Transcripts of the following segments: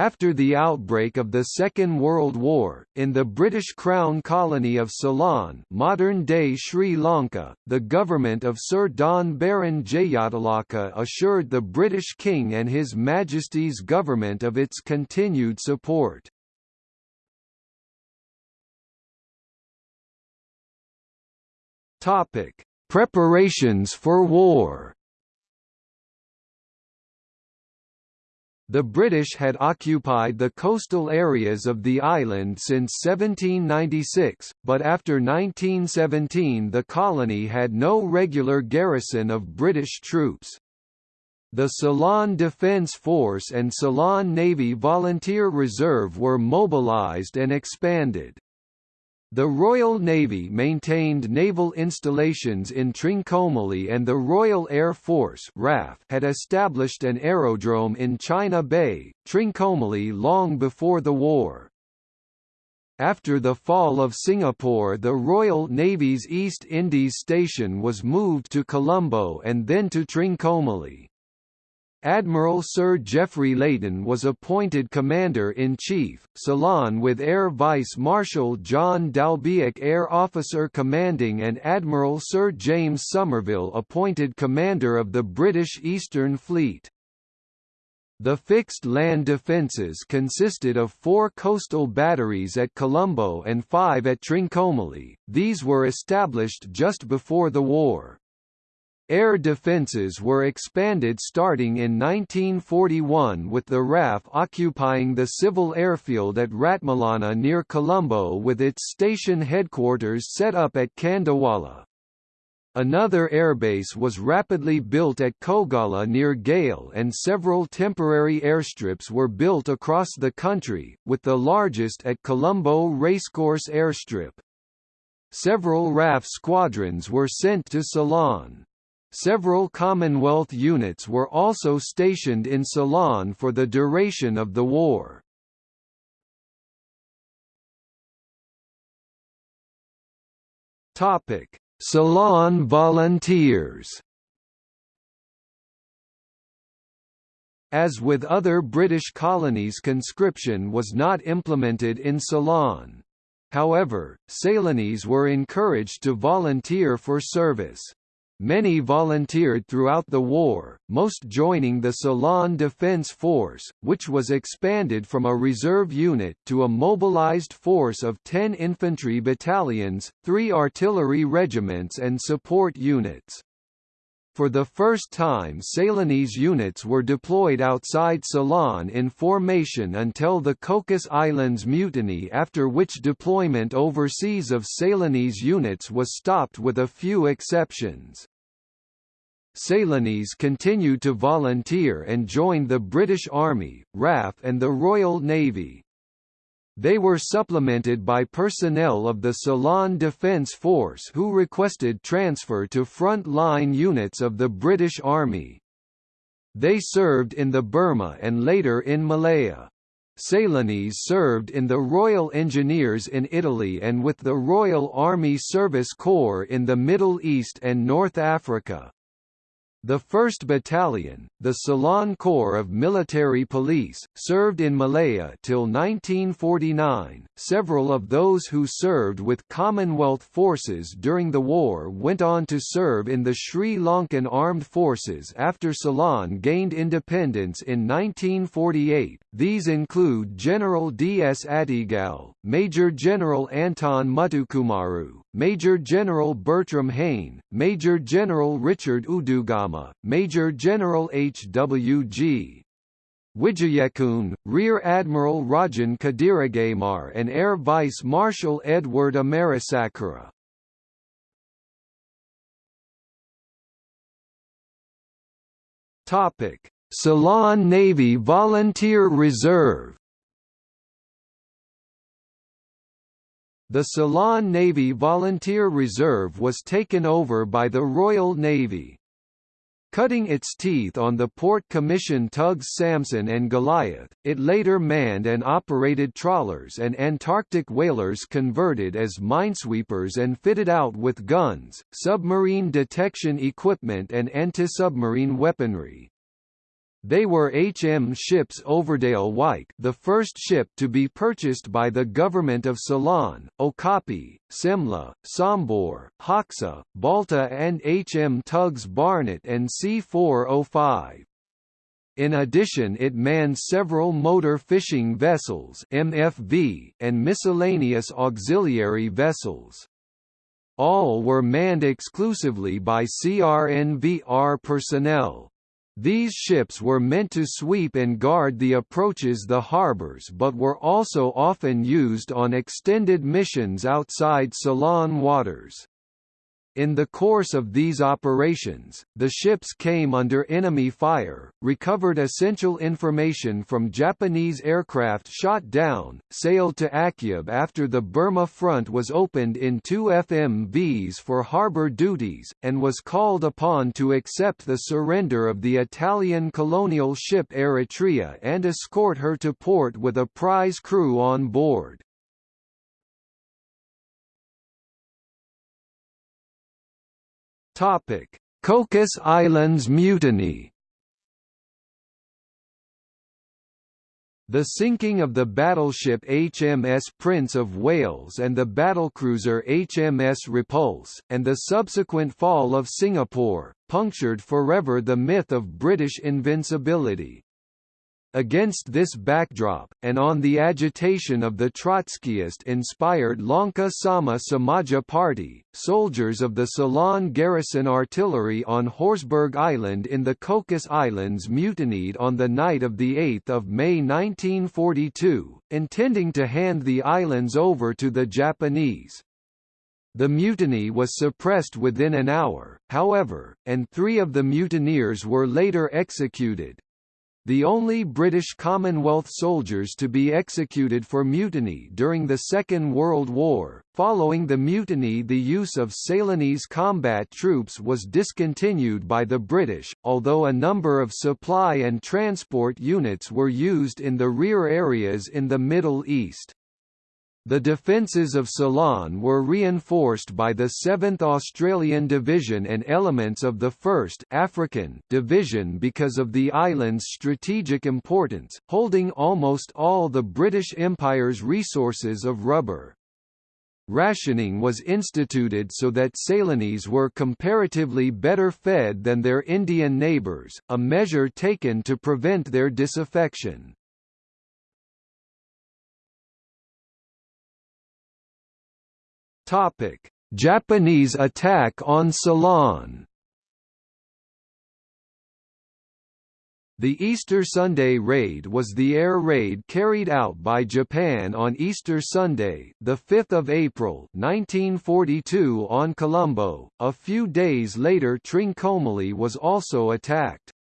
After the outbreak of the Second World War, in the British Crown colony of Ceylon modern-day Sri Lanka, the government of Sir Don Baron Jayatilaka assured the British King and His Majesty's government of its continued support. Preparations for war The British had occupied the coastal areas of the island since 1796, but after 1917 the colony had no regular garrison of British troops. The Ceylon Defence Force and Ceylon Navy Volunteer Reserve were mobilised and expanded. The Royal Navy maintained naval installations in Trincomalee and the Royal Air Force RAF had established an aerodrome in China Bay, Trincomalee long before the war. After the fall of Singapore the Royal Navy's East Indies Station was moved to Colombo and then to Trincomalee. Admiral Sir Geoffrey Layton was appointed Commander-in-Chief, Ceylon with Air Vice Marshal John Dalbiac Air Officer Commanding and Admiral Sir James Somerville appointed Commander of the British Eastern Fleet. The fixed land defences consisted of four coastal batteries at Colombo and five at Trincomalee, these were established just before the war. Air defences were expanded starting in 1941 with the RAF occupying the civil airfield at Ratmalana near Colombo with its station headquarters set up at Kandawala. Another airbase was rapidly built at Koggala near Galle and several temporary airstrips were built across the country, with the largest at Colombo Racecourse Airstrip. Several RAF squadrons were sent to Ceylon. Several Commonwealth units were also stationed in Ceylon for the duration of the war. Topic: Ceylon volunteers. As with other British colonies conscription was not implemented in Ceylon. However, Ceylonese were encouraged to volunteer for service. Many volunteered throughout the war, most joining the Ceylon Defence Force, which was expanded from a reserve unit to a mobilised force of 10 infantry battalions, three artillery regiments and support units. For the first time Ceylonese units were deployed outside Ceylon in formation until the Cocos Islands Mutiny after which deployment overseas of Ceylonese units was stopped with a few exceptions. Ceylonese continued to volunteer and joined the British Army, RAF and the Royal Navy. They were supplemented by personnel of the Ceylon Defence Force who requested transfer to front-line units of the British Army. They served in the Burma and later in Malaya. Ceylonese served in the Royal Engineers in Italy and with the Royal Army Service Corps in the Middle East and North Africa. The 1st Battalion, the Ceylon Corps of Military Police, served in Malaya till 1949. Several of those who served with Commonwealth forces during the war went on to serve in the Sri Lankan Armed Forces after Ceylon gained independence in 1948. These include General D. S. Attygalle, Major General Anton Muthukumaru, Major General Bertram Hayne, Major General Richard Udugama, Major General H. W. G. Wijeyekoon, Rear Admiral Rajan Kadiragamar and Air Vice Marshal Edward Amarasekara. Ceylon Navy Volunteer Reserve The Ceylon Navy Volunteer Reserve was taken over by the Royal Navy. Cutting its teeth on the port commission tugs Samson and Goliath, it later manned and operated trawlers and Antarctic whalers converted as minesweepers and fitted out with guns, submarine detection equipment and anti-submarine weaponry. They were HM ships Overdale Wyke the first ship to be purchased by the government of Ceylon, Okapi, Simla, Sambhur, Hoxa, Balta and HM tugs Barnet and C405. In addition it manned several motor fishing vessels MFV and miscellaneous auxiliary vessels. All were manned exclusively by CRNVR personnel. These ships were meant to sweep and guard the approaches the harbours but were also often used on extended missions outside Ceylon waters. In the course of these operations, the ships came under enemy fire, recovered essential information from Japanese aircraft shot down, sailed to Akyab after the Burma front was opened in two FMVs for harbour duties, and was called upon to accept the surrender of the Italian colonial ship Eritrea and escort her to port with a prize crew on board. Topic: Cocos Islands Mutiny. The sinking of the battleship HMS Prince of Wales and the battlecruiser HMS Repulse, and the subsequent fall of Singapore, punctured forever the myth of British invincibility. Against this backdrop, and on the agitation of the Trotskyist-inspired Lanka Sama Samaja Party, soldiers of the Ceylon Garrison Artillery on Horsburgh Island in the Cocos Islands mutinied on the night of 8 May 1942, intending to hand the islands over to the Japanese. The mutiny was suppressed within an hour, however, and three of the mutineers were later executed, the only British Commonwealth soldiers to be executed for mutiny during the Second World War. Following the mutiny the use of Ceylonese combat troops was discontinued by the British, although a number of supply and transport units were used in the rear areas in the Middle East. The defences of Ceylon were reinforced by the 7th Australian Division and elements of the 1st African Division because of the island's strategic importance, holding almost all the British Empire's resources of rubber. Rationing was instituted so that Ceylonese were comparatively better fed than their Indian neighbours, a measure taken to prevent their disaffection. Topic: Japanese attack on Ceylon. The Easter Sunday raid was the air raid carried out by Japan on Easter Sunday, the 5th of April, 1942 on Colombo. A few days later Trincomalee was also attacked.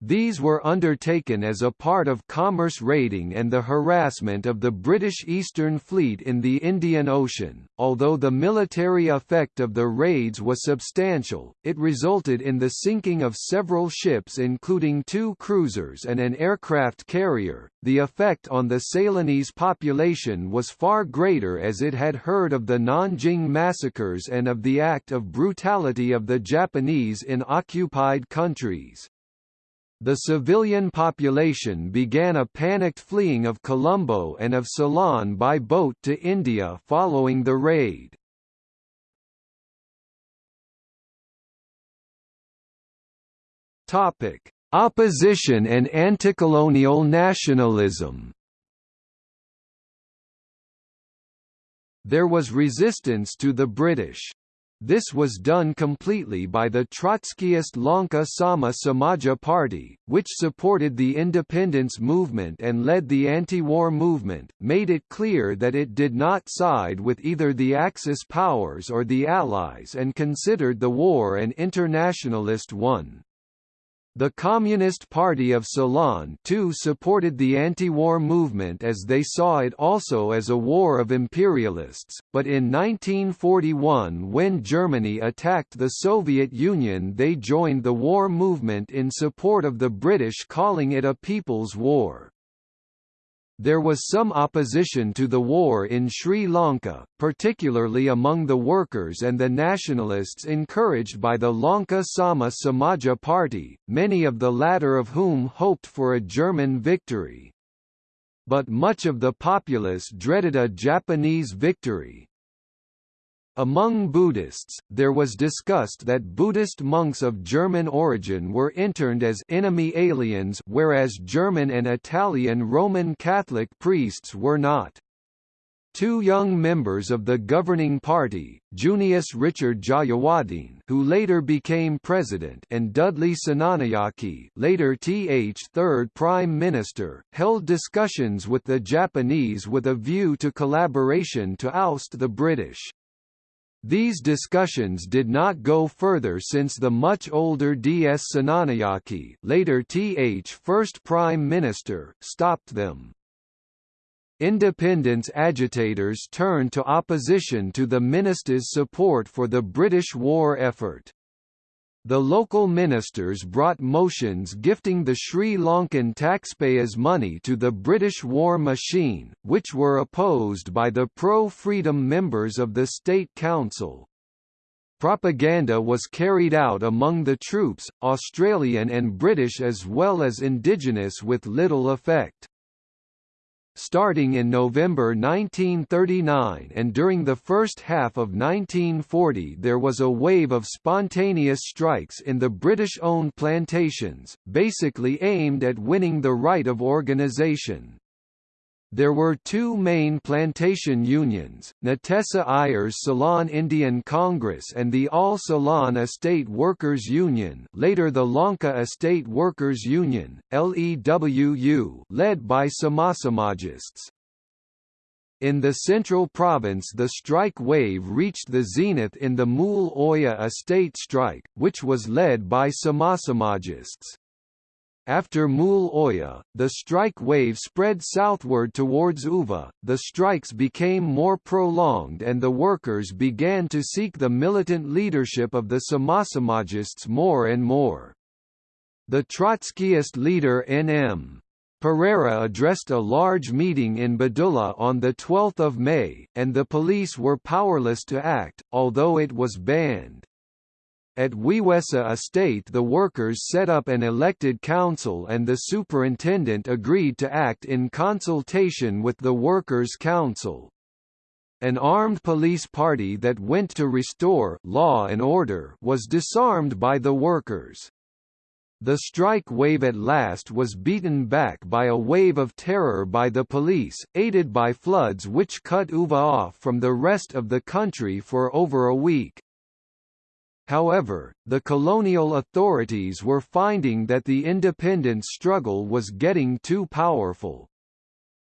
These were undertaken as a part of commerce raiding and the harassment of the British Eastern Fleet in the Indian Ocean. Although the military effect of the raids was substantial, it resulted in the sinking of several ships including two cruisers and an aircraft carrier. The effect on the Ceylonese population was far greater as it had heard of the Nanjing massacres and of the act of brutality of the Japanese in occupied countries. The civilian population began a panicked fleeing of Colombo and of Ceylon by boat to India following the raid. Topic: Opposition and anti-colonial nationalism. There was resistance to the British. This was done completely by the Trotskyist Lanka Sama Samaja Party, which supported the independence movement and led the anti-war movement, made it clear that it did not side with either the Axis powers or the Allies and considered the war an internationalist one. The Communist Party of Ceylon too supported the anti-war movement as they saw it also as a war of imperialists, but in 1941 when Germany attacked the Soviet Union they joined the war movement in support of the British calling it a people's war. There was some opposition to the war in Sri Lanka, particularly among the workers and the nationalists encouraged by the Lanka Sama Samaja Party, many of the latter of whom hoped for a German victory. But much of the populace dreaded a Japanese victory, among Buddhists, there was discussed that Buddhist monks of German origin were interned as enemy aliens whereas German and Italian Roman Catholic priests were not. Two young members of the governing party, Junius Richard Jayewardene who later became president and Dudley Senanayake later Th third Prime Minister, held discussions with the Japanese with a view to collaboration to oust the British. These discussions did not go further since the much older D.S. Senanayake later Th first Prime Minister, stopped them. Independence agitators turned to opposition to the ministers' support for the British war effort. The local ministers brought motions gifting the Sri Lankan taxpayers money to the British war machine, which were opposed by the pro-freedom members of the State Council. Propaganda was carried out among the troops, Australian and British as well as indigenous with little effect. Starting in November 1939 and during the first half of 1940 there was a wave of spontaneous strikes in the British-owned plantations, basically aimed at winning the right of organisation. There were two main plantation unions, Natesa Iyer's Ceylon Indian Congress and the All Ceylon Estate Workers Union later the Lanka Estate Workers Union, LEWU led by Samasamajists. In the central province the strike wave reached the zenith in the Mool Oya estate strike, which was led by Samasamajists. After Mool Oya, the strike wave spread southward towards Uva, the strikes became more prolonged and the workers began to seek the militant leadership of the Samasamajists more and more. The Trotskyist leader N.M. Perera addressed a large meeting in Badulla on 12 May, and the police were powerless to act, although it was banned. At Wewessa Estate the workers set up an elected council and the superintendent agreed to act in consultation with the Workers' Council. An armed police party that went to restore law and order was disarmed by the workers. The strike wave at last was beaten back by a wave of terror by the police, aided by floods which cut Uva off from the rest of the country for over a week. However, the colonial authorities were finding that the independence struggle was getting too powerful.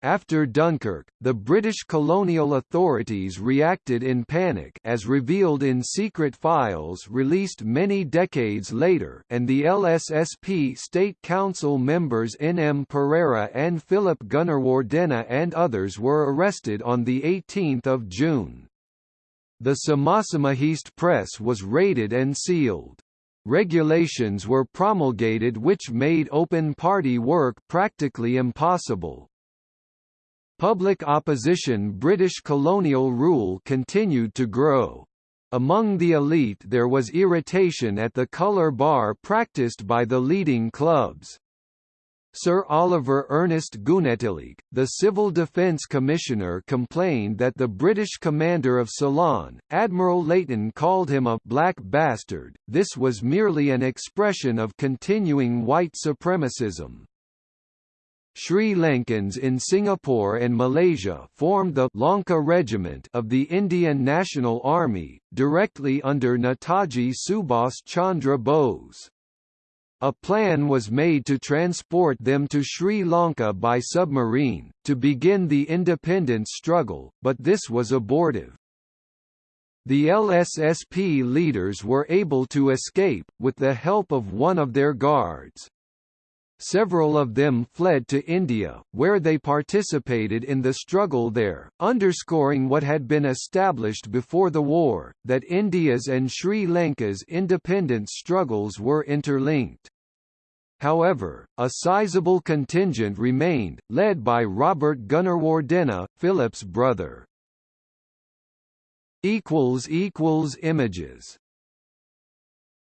After Dunkirk, the British colonial authorities reacted in panic as revealed in secret files released many decades later and the LSSP State Council members N. M. Perera and Philip Gunawardena and others were arrested on 18 June. The Samasamajist press was raided and sealed. Regulations were promulgated which made open party work practically impossible. Public opposition British colonial rule continued to grow. Among the elite there was irritation at the colour bar practiced by the leading clubs. Sir Oliver Ernest Goonetilleke, the Civil Defence Commissioner complained that the British commander of Ceylon, Admiral Layton called him a «black bastard», this was merely an expression of continuing white supremacism. Sri Lankans in Singapore and Malaysia formed the Lanka Regiment of the Indian National Army, directly under Netaji Subhas Chandra Bose. A plan was made to transport them to Sri Lanka by submarine, to begin the independence struggle, but this was abortive. The LSSP leaders were able to escape, with the help of one of their guards. Several of them fled to India, where they participated in the struggle there, underscoring what had been established before the war, that India's and Sri Lanka's independence struggles were interlinked. However, a sizable contingent remained, led by Robert Gunawardena, Philip's brother. Images